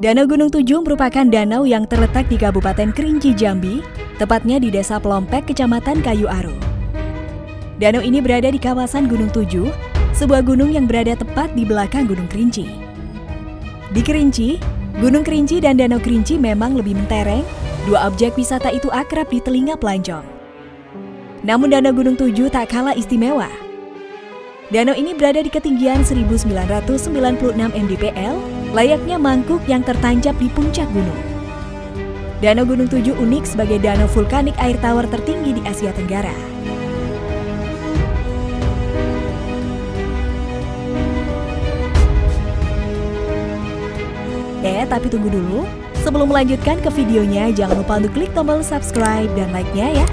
Danau Gunung Tujuh merupakan danau yang terletak di Kabupaten Kerinci Jambi, tepatnya di Desa Pelompek, Kecamatan Kayu Aru. Danau ini berada di kawasan Gunung Tujuh, sebuah gunung yang berada tepat di belakang Gunung Kerinci. Di Kerinci, Gunung Kerinci dan Danau Kerinci memang lebih mentereng, dua objek wisata itu akrab di telinga pelancong. Namun Danau Gunung Tujuh tak kalah istimewa. Danau ini berada di ketinggian 1996 mdpl, layaknya mangkuk yang tertancap di puncak gunung. Danau Gunung Tujuh unik sebagai danau vulkanik air tawar tertinggi di Asia Tenggara. Eh, tapi tunggu dulu. Sebelum melanjutkan ke videonya, jangan lupa untuk klik tombol subscribe dan like-nya ya.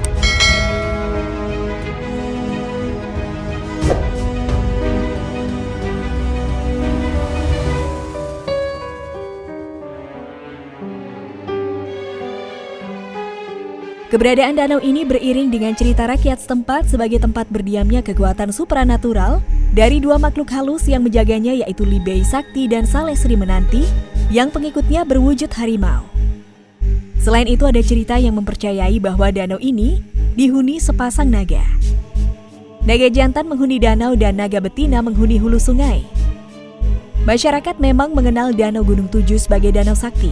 Keberadaan danau ini beriring dengan cerita rakyat setempat sebagai tempat berdiamnya kekuatan supranatural dari dua makhluk halus yang menjaganya yaitu Libei Sakti dan Saleh Sri Menanti yang pengikutnya berwujud harimau. Selain itu ada cerita yang mempercayai bahwa danau ini dihuni sepasang naga. Naga jantan menghuni danau dan naga betina menghuni hulu sungai. Masyarakat memang mengenal Danau Gunung Tujuh sebagai danau sakti.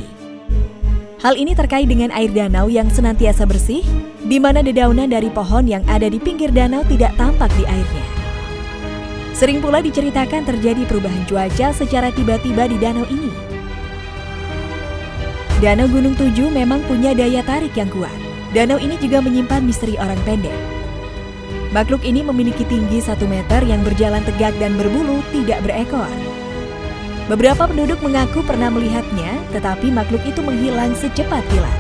Hal ini terkait dengan air danau yang senantiasa bersih, di mana dedaunan dari pohon yang ada di pinggir danau tidak tampak di airnya. Sering pula diceritakan terjadi perubahan cuaca secara tiba-tiba di danau ini. Danau Gunung Tujuh memang punya daya tarik yang kuat. Danau ini juga menyimpan misteri orang pendek. Makhluk ini memiliki tinggi satu meter yang berjalan tegak dan berbulu tidak berekor. Beberapa penduduk mengaku pernah melihatnya, tetapi makhluk itu menghilang secepat kilat.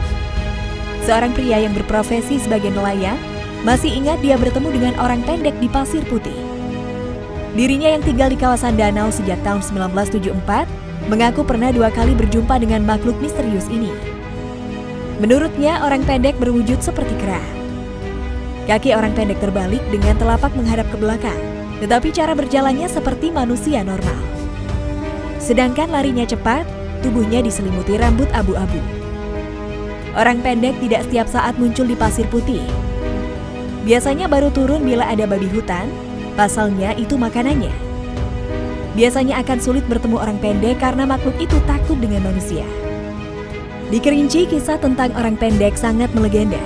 Seorang pria yang berprofesi sebagai nelayan masih ingat dia bertemu dengan orang pendek di Pasir Putih. Dirinya yang tinggal di kawasan danau sejak tahun 1974 mengaku pernah dua kali berjumpa dengan makhluk misterius ini. Menurutnya, orang pendek berwujud seperti kera. Kaki orang pendek terbalik dengan telapak menghadap ke belakang, tetapi cara berjalannya seperti manusia normal. Sedangkan larinya cepat, tubuhnya diselimuti rambut abu-abu. Orang pendek tidak setiap saat muncul di pasir putih. Biasanya baru turun bila ada babi hutan, pasalnya itu makanannya. Biasanya akan sulit bertemu orang pendek karena makhluk itu takut dengan manusia. Di Kerinci, kisah tentang orang pendek sangat melegenda.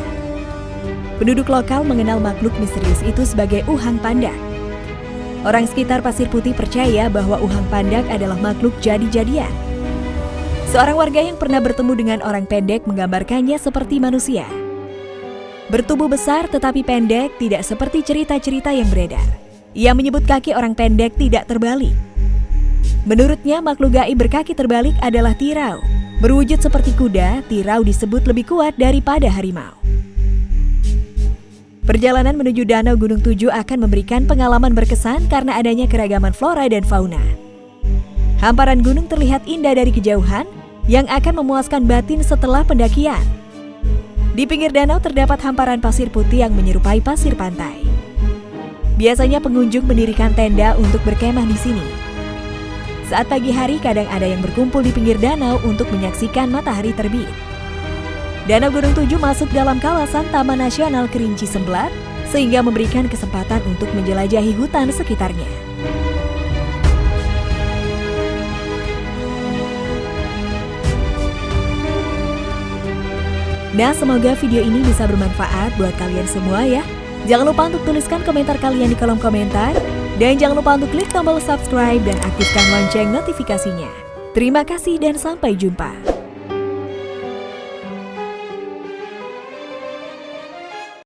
Penduduk lokal mengenal makhluk misterius itu sebagai Uhang Pandak. Orang sekitar Pasir Putih percaya bahwa Uhang Pandak adalah makhluk jadi-jadian. Seorang warga yang pernah bertemu dengan orang pendek menggambarkannya seperti manusia. Bertubuh besar tetapi pendek tidak seperti cerita-cerita yang beredar. Ia menyebut kaki orang pendek tidak terbalik. Menurutnya makhluk gaib berkaki terbalik adalah tirau. Berwujud seperti kuda, tirau disebut lebih kuat daripada harimau. Perjalanan menuju Danau Gunung Tujuh akan memberikan pengalaman berkesan karena adanya keragaman flora dan fauna. Hamparan gunung terlihat indah dari kejauhan yang akan memuaskan batin setelah pendakian. Di pinggir danau terdapat hamparan pasir putih yang menyerupai pasir pantai. Biasanya pengunjung mendirikan tenda untuk berkemah di sini. Saat pagi hari kadang ada yang berkumpul di pinggir danau untuk menyaksikan matahari terbit. Danau Gunung Tujuh masuk dalam kawasan Taman Nasional Kerinci Semblat, sehingga memberikan kesempatan untuk menjelajahi hutan sekitarnya. Nah, semoga video ini bisa bermanfaat buat kalian semua ya. Jangan lupa untuk tuliskan komentar kalian di kolom komentar. Dan jangan lupa untuk klik tombol subscribe dan aktifkan lonceng notifikasinya. Terima kasih dan sampai jumpa.